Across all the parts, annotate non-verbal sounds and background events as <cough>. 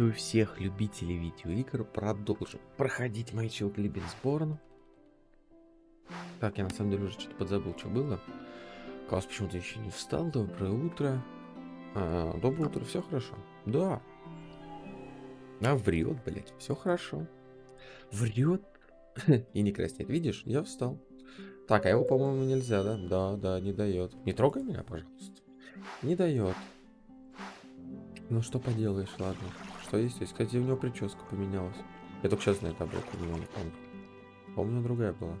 Приветствую всех любителей видеоигр. Продолжим проходить мои Либенсборн. Так, я на самом деле уже что-то подзабыл, что было. Класс почему-то еще не встал. Доброе утро. А, доброе утро, все хорошо? Да. А врет, блядь, все хорошо. Врет <laughs> и не краснеет. Видишь, я встал. Так, а его, по-моему, нельзя, да? Да, да, не дает. Не трогай меня, пожалуйста. Не дает. Ну что поделаешь, ладно. Что здесь? Кстати, у него прическа поменялась. Я только сейчас на это обратил внимание, помню. Помню, другая была.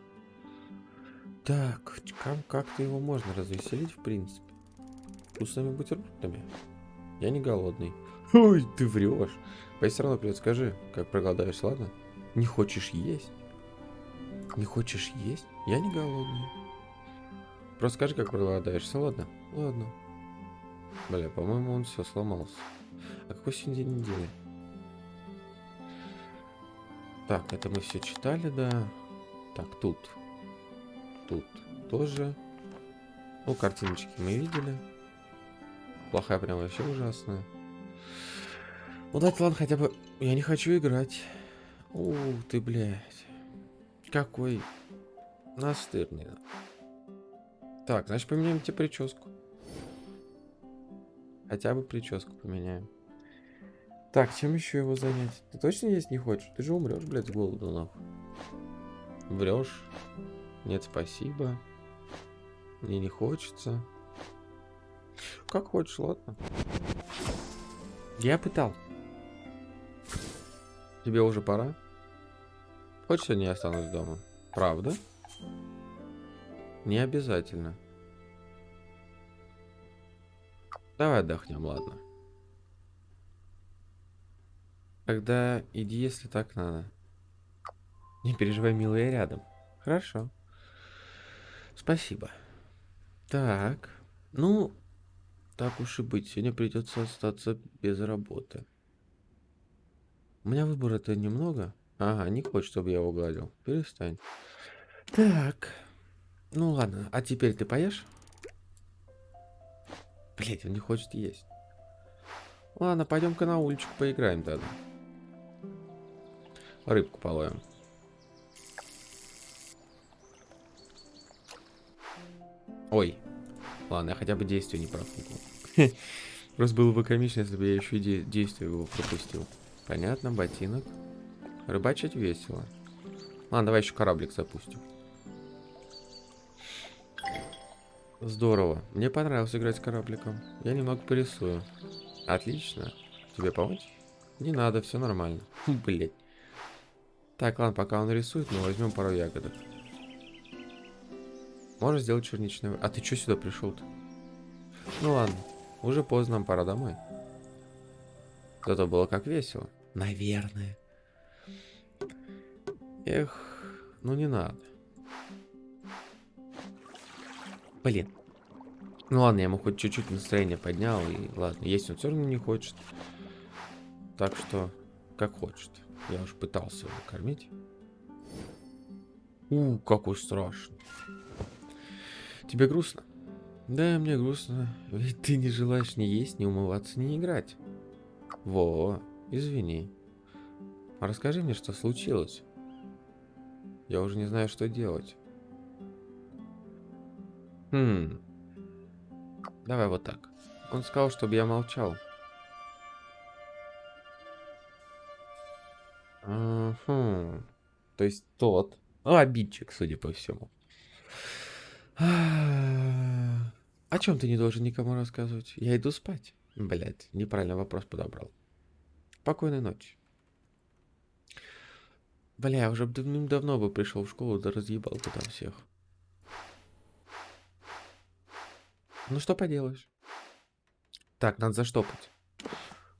Так, как-то его можно развеселить, в принципе. Вкусными бутербродами. Я не голодный. Ой, ты врешь. Пойди все равно придет, скажи, как проголодаешься, ладно? Не хочешь есть? Не хочешь есть? Я не голодный. Просто скажи, как проголодаешься, ладно? Ладно. Бля, по-моему, он все сломался. А какой сегодня день недели? Так, это мы все читали, да. Так, тут. Тут тоже. Ну, картиночки мы видели. Плохая прям вообще ужасная. Ну, дать ладно, хотя бы... Я не хочу играть. Ух ты, блядь. Какой настырный. Так, значит, поменяем тебе прическу. Хотя бы прическу поменяем. Так, чем еще его занять? Ты точно есть не хочешь? Ты же умрешь, блядь, с голоду, нахуй. Врешь. Нет, спасибо. Мне не хочется. Как хочешь, ладно. Я пытал. Тебе уже пора? Хочешь, я не останусь дома? Правда? Не обязательно. Давай отдохнем, ладно. Тогда иди, если так надо. Не переживай, милая, рядом. Хорошо. Спасибо. Так. Ну, так уж и быть. Сегодня придется остаться без работы. У меня выбора-то немного. Ага, не хочет, чтобы я его гладил. Перестань. Так. Ну ладно, а теперь ты поешь? Блять, он не хочет есть. Ладно, пойдем-ка на уличку поиграем тогда. Рыбку половим. Ой. Ладно, я хотя бы действие не профукал. <laughs> Просто было бы комично, если бы я еще и действие его пропустил. Понятно, ботинок. Рыбачить весело. Ладно, давай еще кораблик запустим. Здорово. Мне понравилось играть с корабликом. Я немного порисую. Отлично. Тебе помочь? Не надо, все нормально. <laughs> Блять. Так, ладно, пока он рисует, мы возьмем пару ягодок. Можно сделать черничный... А ты что сюда пришел-то? Ну ладно, уже поздно, нам пора домой. Зато было как весело. Наверное. Эх, ну не надо. Блин. Ну ладно, я ему хоть чуть-чуть настроение поднял, и ладно, есть он все равно не хочет. Так что, как хочет. Я уж пытался его кормить. У, какой страшный. Тебе грустно? Да, мне грустно. Ведь ты не желаешь ни есть, ни умываться, ни играть. Во, извини. А расскажи мне, что случилось. Я уже не знаю, что делать. Хм. Давай вот так. Он сказал, чтобы я молчал. Угу. То есть тот. Ну, обидчик, судя по всему. О чем ты не должен никому рассказывать? Я иду спать. Блять, неправильно вопрос подобрал. Спокойной ночи. Бля, уже давным-давно бы пришел в школу, да разъебал бы там всех. Ну что поделаешь. Так, надо заштопать.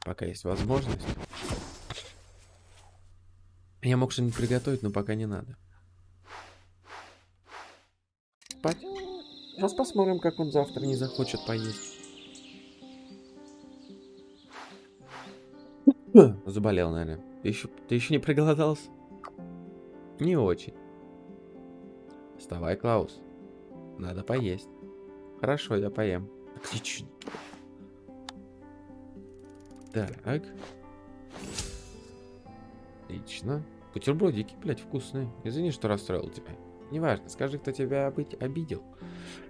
Пока есть возможность. Я мог что-нибудь приготовить, но пока не надо. Спать. Сейчас посмотрим, как он завтра не захочет поесть. <laughs> Заболел, наверное. Ты еще, ты еще не проголодался? Не очень. Вставай, Клаус. Надо поесть. Хорошо, я поем. Отлично. Так. Отлично. Бутербродики, блядь, вкусные. Извини, что расстроил тебя. Неважно, скажи, кто тебя быть обидел.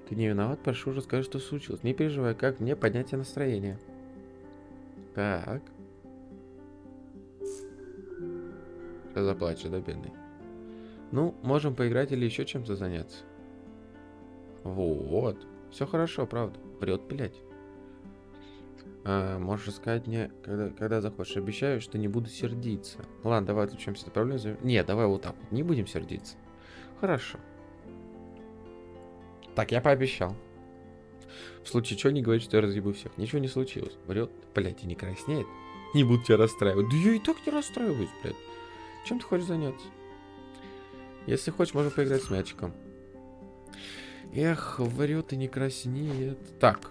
Ты не виноват, прошу, расскажи, что случилось. Не переживай, как мне поднять настроение. Так. Сейчас заплачу, да, бедный? Ну, можем поиграть или еще чем-то заняться. Вот. Все хорошо, правда. Врет, блядь. А, можешь сказать мне, когда, когда захочешь. Обещаю, что не буду сердиться. Ладно, давай отвлечемся от проблемы. Не, давай вот так вот. Не будем сердиться. Хорошо. Так, я пообещал. В случае чего не говорит, что я разъебу всех. Ничего не случилось. Врет. Блять, и не краснеет. Не буду тебя расстраивать. Да я и так не расстраиваюсь, блядь. Чем ты хочешь заняться? Если хочешь, можно поиграть с мячиком. Эх, врет и не краснеет. Так.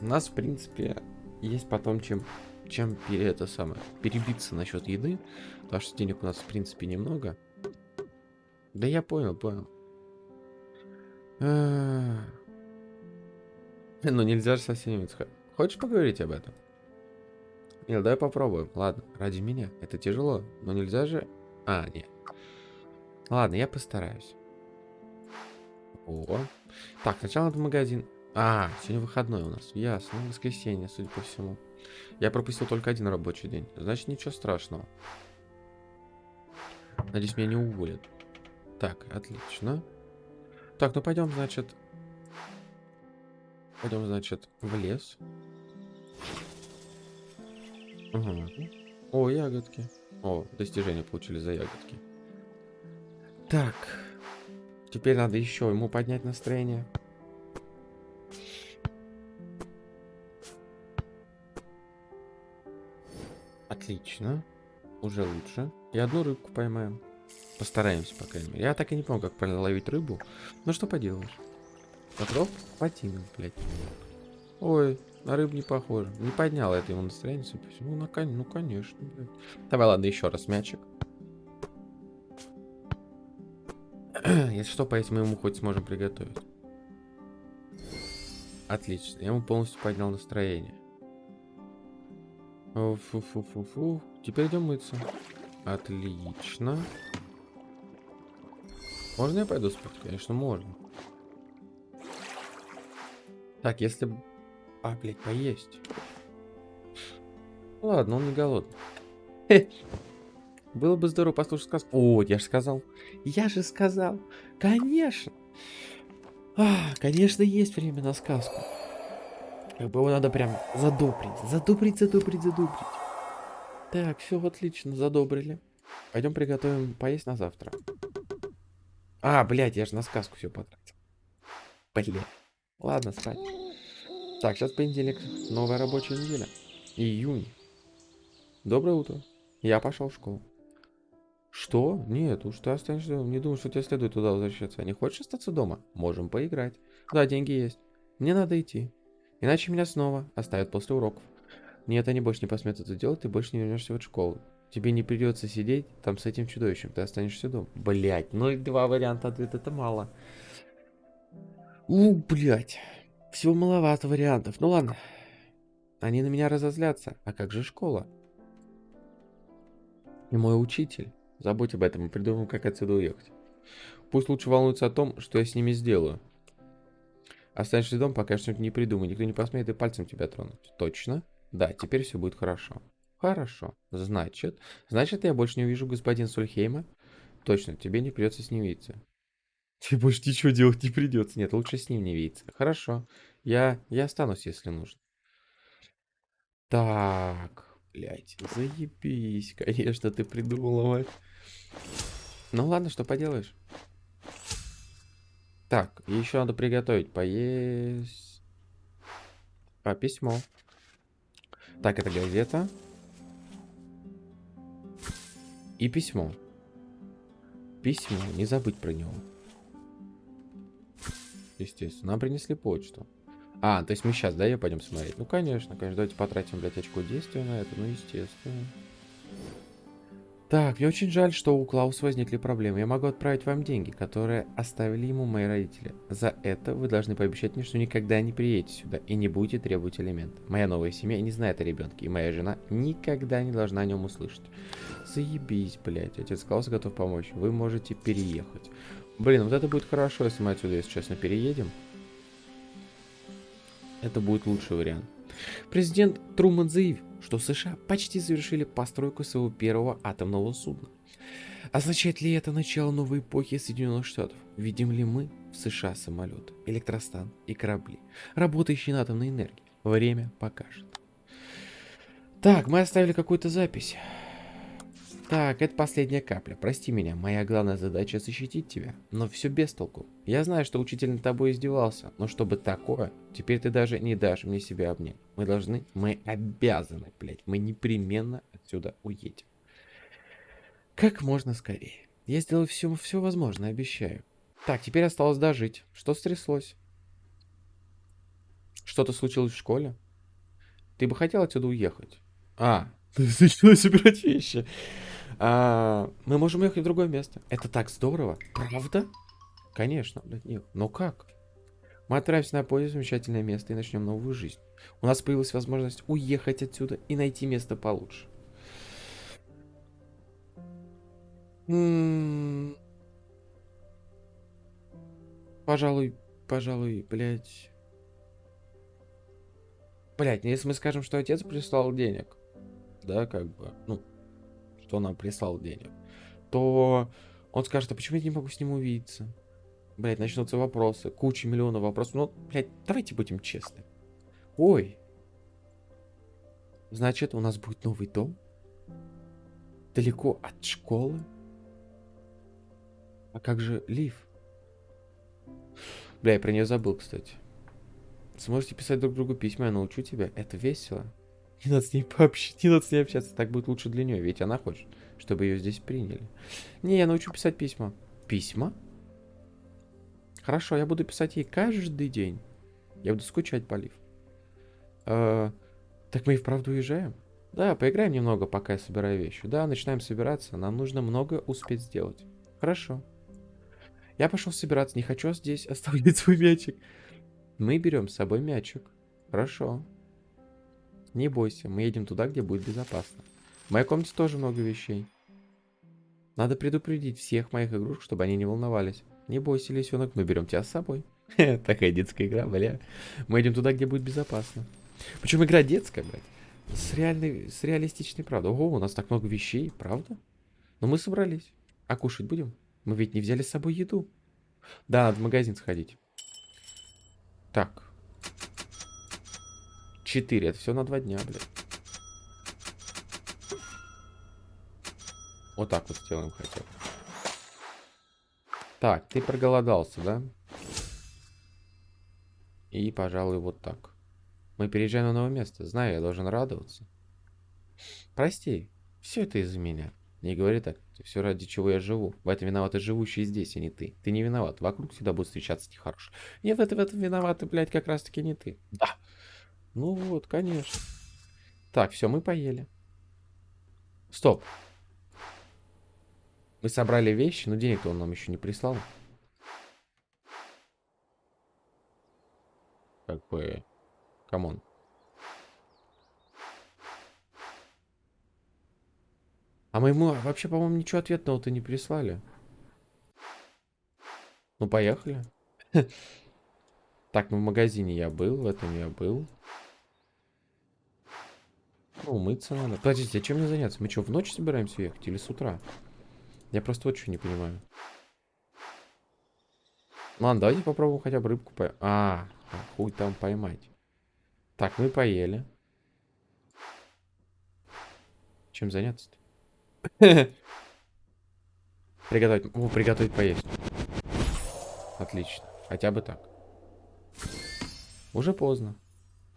У нас, в принципе, есть потом чем, чем это самое, перебиться насчет еды. Потому что денег у нас, в принципе, немного. Да я понял, понял. А. Ну, нельзя же совсем не Хочешь поговорить об этом? Нет, давай попробуем. Ладно, ради меня. Это тяжело, но нельзя же... А, нет. Ладно, я постараюсь. О. Так, сначала в магазин. А, сегодня выходной у нас. Ясно, воскресенье, судя по всему. Я пропустил только один рабочий день. Значит, ничего страшного. Надеюсь, меня не уволят. Так, отлично. Так, ну пойдем, значит... Пойдем, значит, в лес. Угу. О, ягодки. О, достижения получили за ягодки. Так. Теперь надо еще ему поднять настроение. Отлично. Уже лучше. И одну рыбку поймаем. Постараемся, по крайней мере. Я так и не помню, как ловить рыбу. Ну что поделаешь. Готов? Ботинок, блядь. Ой, на рыбу не похоже. Не поднял это ему настроение, судя по всему. Ну, ну конечно, блядь. Давай, ладно, еще раз мячик. <clears throat> Если что, поесть мы ему хоть сможем приготовить. Отлично. Я ему полностью поднял настроение. Фу-фу-фу-фу. Теперь идем мыться. Отлично. Можно я пойду спать? Конечно, можно. Так, если... А, блядь, поесть. Ладно, он не голодный. Было бы здорово послушать сказку. О, я же сказал. Я же сказал. Конечно. А, конечно, есть время на сказку. Как бы его надо прям задобрить. Задобрить, задобрить, задобрить. Так, все отлично, задобрили. Пойдем приготовим поесть на завтра. А, блядь, я же на сказку все потратил. Блядь. Ладно, спать. Так, сейчас понедельник. Новая рабочая неделя. Июнь. Доброе утро. Я пошел в школу. Что? Нет, уж ты останешься. Не думаю, что тебе следует туда возвращаться. Не хочешь остаться дома? Можем поиграть. Да, деньги есть. Мне надо идти. Иначе меня снова оставят после уроков. Нет, они больше не посмеют это делать, ты больше не вернешься в эту школу. Тебе не придется сидеть там с этим чудовищем, ты останешься дома. Блять, ну и два варианта ответа, это мало. У, блять. Всего маловато вариантов. Ну ладно. Они на меня разозлятся. А как же школа? И мой учитель. Забудь об этом и придумаем, как отсюда уехать. Пусть лучше волнуются о том, что я с ними сделаю. Останешься дома, пока что-нибудь не придумай. Никто не посмеет и пальцем тебя тронуть. Точно? Да, теперь все будет хорошо. Хорошо. Значит, значит, я больше не увижу господина Сульхейма? Точно, тебе не придется с ним видеться. Тебе больше ничего делать не придется. Нет, лучше с ним не видеться. Хорошо. Я, я останусь, если нужно. Так, блядь, заебись. Конечно, ты придумала, мать. Ну ладно, что поделаешь. Так, еще надо приготовить. Поесть. А, письмо. Так, это газета. И письмо. Письмо, не забыть про него. Естественно, нам принесли почту. А, то есть мы сейчас, да, ее пойдем смотреть? Ну, конечно, конечно. Давайте потратим, блядь, очко действия на это. Ну, естественно. Так, мне очень жаль, что у Клауса возникли проблемы. Я могу отправить вам деньги, которые оставили ему мои родители. За это вы должны пообещать мне, что никогда не приедете сюда и не будете требовать элемент. Моя новая семья не знает о ребенке, и моя жена никогда не должна о нем услышать. Заебись, блядь. Отец Клауса готов помочь. Вы можете переехать. Блин, вот это будет хорошо, если мы отсюда, если честно, переедем. Это будет лучший вариант. Президент Труман заявил, что США почти завершили постройку своего первого атомного судна. Означает ли это начало новой эпохи Соединенных Штатов? Видим ли мы в США самолеты, электростан и корабли, работающие на атомной энергии? Время покажет. Так, мы оставили какую-то запись. Так, это последняя капля. Прости меня, моя главная задача защитить тебя. Но все без толку. Я знаю, что учитель над тобой издевался, но чтобы такое, теперь ты даже не дашь мне себя обнять. Мы должны, мы обязаны, блядь, мы непременно отсюда уедем. Как можно скорее. Я сделаю все, все возможное, обещаю. Так, теперь осталось дожить. Что стряслось? Что-то случилось в школе? Ты бы хотел отсюда уехать? А, <laughs> ты начала собирать вещи. А, мы можем ехать в другое место. Это так здорово. Правда? Конечно. Нет. Но как? Мы отправимся на поезд в замечательное место и начнем новую жизнь. У нас появилась возможность уехать отсюда и найти место получше. М -м пожалуй, пожалуй, блядь. Блядь, ну если мы скажем, что отец прислал денег, да, как бы, ну, что нам прислал денег, то он скажет, а почему я не могу с ним увидеться? Блять, начнутся вопросы, куча миллионов вопросов. Ну, блядь, давайте будем честны. Ой. Значит, у нас будет новый дом? Далеко от школы? А как же Лив? Бля, я про нее забыл, кстати. Сможете писать друг другу письма, я научу тебя. Это весело. Не надо с ней пообщаться, не надо с ней общаться, так будет лучше для нее, ведь она хочет, чтобы ее здесь приняли. Не, я научу писать письма. Письма? Хорошо, я буду писать ей каждый день. Я буду скучать по Лив. Э, так мы и вправду уезжаем? Да, поиграем немного, пока я собираю вещи. Да, начинаем собираться. Нам нужно много успеть сделать. Хорошо. Я пошел собираться. Не хочу здесь оставлять <laughs> свой мячик. Мы берем с собой мячик. Хорошо. Не бойся, мы едем туда, где будет безопасно. В моей комнате тоже много вещей. Надо предупредить всех моих игрушек, чтобы они не волновались. Не бойся, лисенок, мы берем тебя с собой. <laughs> Такая детская игра, бля. Мы идем туда, где будет безопасно. Причем игра детская, блядь. С, реальной, с реалистичной правдой. Ого, у нас так много вещей, правда? Но мы собрались. А кушать будем? Мы ведь не взяли с собой еду. Да, надо в магазин сходить. Так. Четыре. Это все на два дня, блядь. Вот так вот сделаем хотя бы. Так, ты проголодался, да? И, пожалуй, вот так. Мы переезжаем на новое место. Знаю, я должен радоваться. Прости, все это из-за меня. Не говори так. Все ради чего я живу. В этом виноваты живущие здесь, а не ты. Ты не виноват. Вокруг всегда будут встречаться нехорошие. Нет, в этом, в этом виноваты, блядь, как раз таки не ты. Да. Ну вот, конечно. Так, все, мы поели. Стоп. Мы собрали вещи, но денег-то он нам еще не прислал. Как бы... Come on. А мы ему вообще, по-моему, ничего ответного-то не прислали. Ну, поехали. <laughs> Так, ну в магазине я был, в этом я был. Ну, умыться надо. Подождите, а чем мне заняться? Мы что, в ночь собираемся ехать или с утра? Я просто что не понимаю. Ладно, давайте попробуем хотя бы рыбку поймать. А, хуй там поймать. Так, мы поели. Чем заняться-то? <laughs> Приготовить. О, приготовить поесть. Отлично. Хотя бы так. Уже поздно.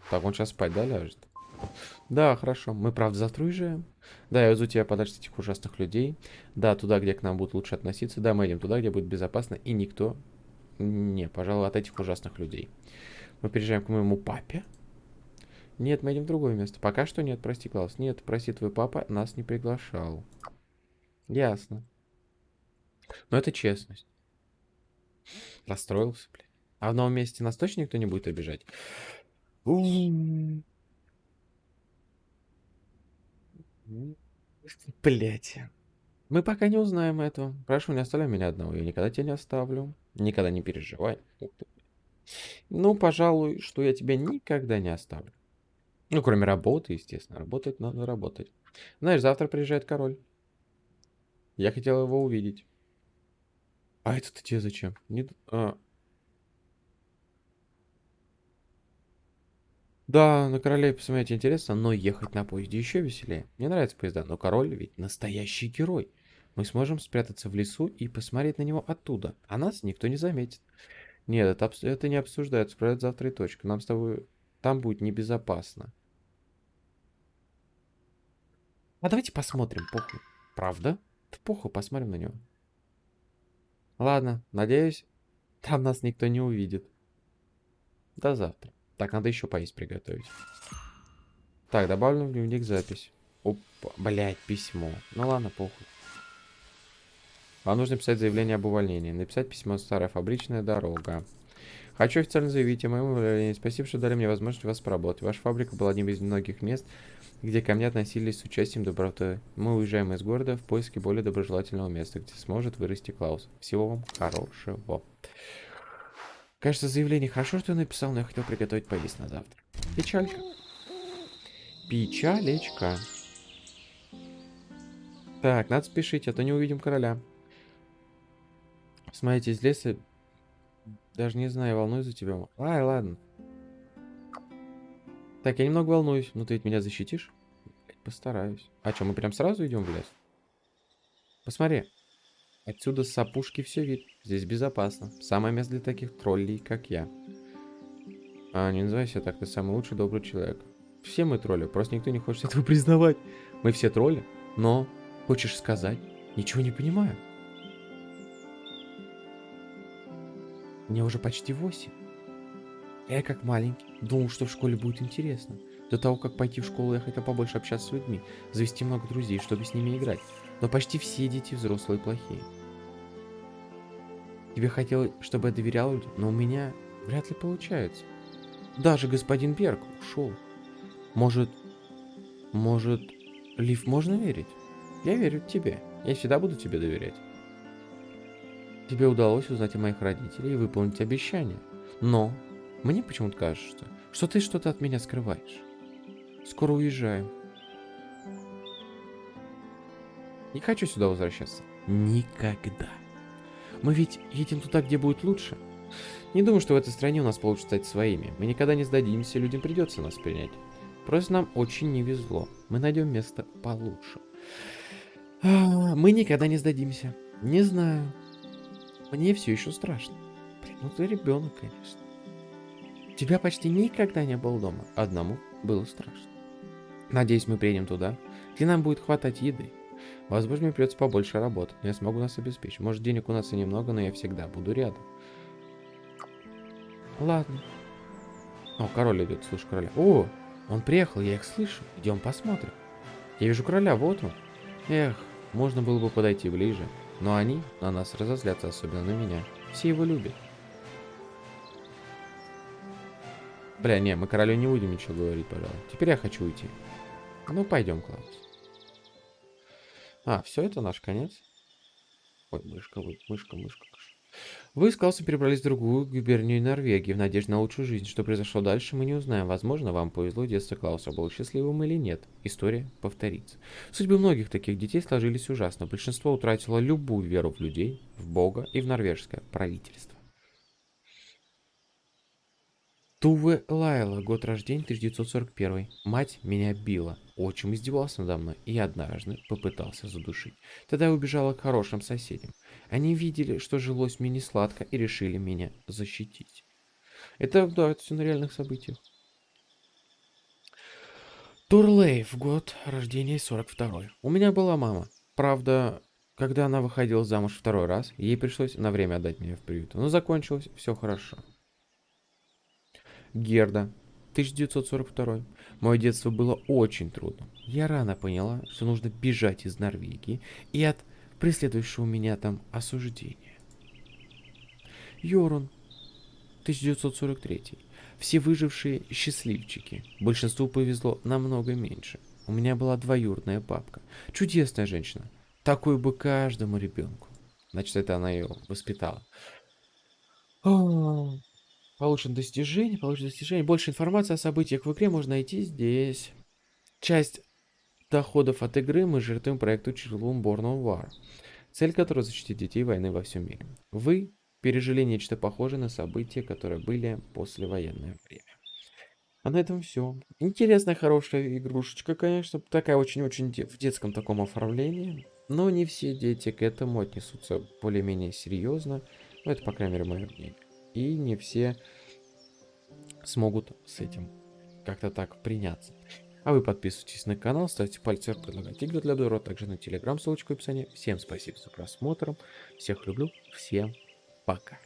Так, он сейчас спать, да, ляжет? Да, хорошо. Мы, правда, завтра уезжаем. Да, я везу тебя подальше этих ужасных людей. Да, туда, где к нам будут лучше относиться. Да, мы идем туда, где будет безопасно. И никто... Не, пожалуй, от этих ужасных людей. Мы переезжаем к моему папе. Нет, мы идем в другое место. Пока что нет, прости, Клаус. Нет, прости, твой папа нас не приглашал. Ясно. Но это честность. Расстроился, блядь. А в новом месте нас точно никто не будет обижать? <laughs> Блять. Мы пока не узнаем этого. Прошу, не оставляй меня одного. Я никогда тебя не оставлю. Никогда не переживай. Ну, пожалуй, что я тебя никогда не оставлю. Ну, кроме работы, естественно. Работать надо работать. Знаешь, завтра приезжает король. Я хотел его увидеть. А это-то тебе зачем? Не... А. Да, на королей посмотреть интересно, но ехать на поезде еще веселее. Мне нравятся поезда, но король ведь настоящий герой. Мы сможем спрятаться в лесу и посмотреть на него оттуда, а нас никто не заметит. Нет, это, это не обсуждается, проект завтра и точка. Нам с тобой... Там будет небезопасно. А давайте посмотрим, похуй. Правда? Да похуй, посмотрим на него. Ладно, надеюсь, там нас никто не увидит. До завтра. Так, надо еще поесть приготовить. Так, добавлю в дневник запись. Опа, блядь, письмо. Ну ладно, похуй. Вам нужно писать заявление об увольнении. Написать письмо «Старая фабричная дорога». Хочу официально заявить о моем увольнении. Спасибо, что дали мне возможность вас поработать. Ваша фабрика была одним из многих мест, где ко мне относились с участием доброты. Мы уезжаем из города в поиске более доброжелательного места, где сможет вырасти Клаус. Всего вам хорошего. Кажется, заявление хорошо, что я написал, но я хотел приготовить поесть на завтра. Печалька. Печалечка. Так, надо спешить, а то не увидим короля. Смотрите, из леса... Даже не знаю, волнуюсь за тебя. Ай, ладно. Так, я немного волнуюсь. но ты ведь меня защитишь? Постараюсь. А что, мы прям сразу идем в лес? Посмотри. Отсюда с опушки все вид. Здесь безопасно. Самое место для таких троллей, как я. А, не называй себя так, ты самый лучший добрый человек. Все мы тролли, просто никто не хочет этого признавать. Мы все тролли, но, хочешь сказать, ничего не понимаю. Мне уже почти восемь. Я как маленький думал, что в школе будет интересно. До того, как пойти в школу, я хотел побольше общаться с людьми, завести много друзей, чтобы с ними играть. Но почти все дети взрослые плохие. Тебе хотелось, чтобы я доверял людям, но у меня вряд ли получается. Даже господин Берг ушел. Может, может, Лив можно верить? Я верю тебе. Я всегда буду тебе доверять. Тебе удалось узнать о моих родителях и выполнить обещание. Но мне почему-то кажется, что ты что-то от меня скрываешь. Скоро уезжаем. Не хочу сюда возвращаться. Никогда. Мы ведь едем туда, где будет лучше. Не думаю, что в этой стране у нас получится стать своими. Мы никогда не сдадимся, людям придется нас принять. Просто нам очень не везло. Мы найдем место получше. А, мы никогда не сдадимся. Не знаю. Мне все еще страшно. Блин, ну ты ребенок, конечно. Тебя почти никогда не было дома. Одному было страшно. Надеюсь, мы приедем туда, где нам будет хватать еды. Возможно, мне придется побольше работать, но я смогу нас обеспечить. Может, денег у нас и немного, но я всегда буду рядом. Ладно. О, король идет, слышу короля. О, он приехал, я их слышу. Идем посмотрим. Я вижу короля, вот он. Эх, можно было бы подойти ближе. Но они на нас разозлятся, особенно на меня. Все его любят. Бля, не, мы королю не будем ничего говорить, пожалуй. Теперь я хочу уйти. Ну, пойдем, Клаус. А, все, это наш конец. Ой, мышка, мышка, мышка. Вы с Клаусом перебрались в другую губернию Норвегии в надежде на лучшую жизнь. Что произошло дальше, мы не узнаем. Возможно, вам повезло, детство Клауса было счастливым или нет. История повторится. Судьбы многих таких детей сложились ужасно. Большинство утратило любую веру в людей, в Бога и в норвежское правительство. Туве Лайла, год рождения 1941. Мать меня била, отчим издевался надо мной и однажды попытался задушить. Тогда я убежала к хорошим соседям. Они видели, что жилось мне не сладко и решили меня защитить. Это, да, это все на реальных событиях. Турлейв, год рождения 42. У меня была мама. Правда, когда она выходила замуж второй раз, ей пришлось на время отдать меня в приют. Но закончилось все хорошо. Герда, 1942. Мое детство было очень трудно. Я рано поняла, что нужно бежать из Норвегии и от преследующего меня там осуждение. Йорун, 1943. Все выжившие счастливчики. Большинству повезло намного меньше. У меня была двоюродная папка. Чудесная женщина. Такую бы каждому ребенку. Значит, это она ее воспитала. Получен достижение, получен достижение. Больше информации о событиях в игре можно найти здесь. Часть доходов от игры мы жертвуем проекту Children Born on War, цель которой защитить детей войны во всем мире. Вы пережили нечто похожее на события, которые были послевоенное время. А на этом все. Интересная, хорошая игрушечка, конечно. Такая очень-очень в детском таком оформлении. Но не все дети к этому отнесутся более-менее серьезно. Ну, это, по крайней мере, мое мнение. И не все смогут с этим как-то так приняться. А вы подписывайтесь на канал, ставьте пальцы вверх, предлагайте игры для Дора, также на телеграм, ссылочку в описании. Всем спасибо за просмотр, всех люблю, всем пока.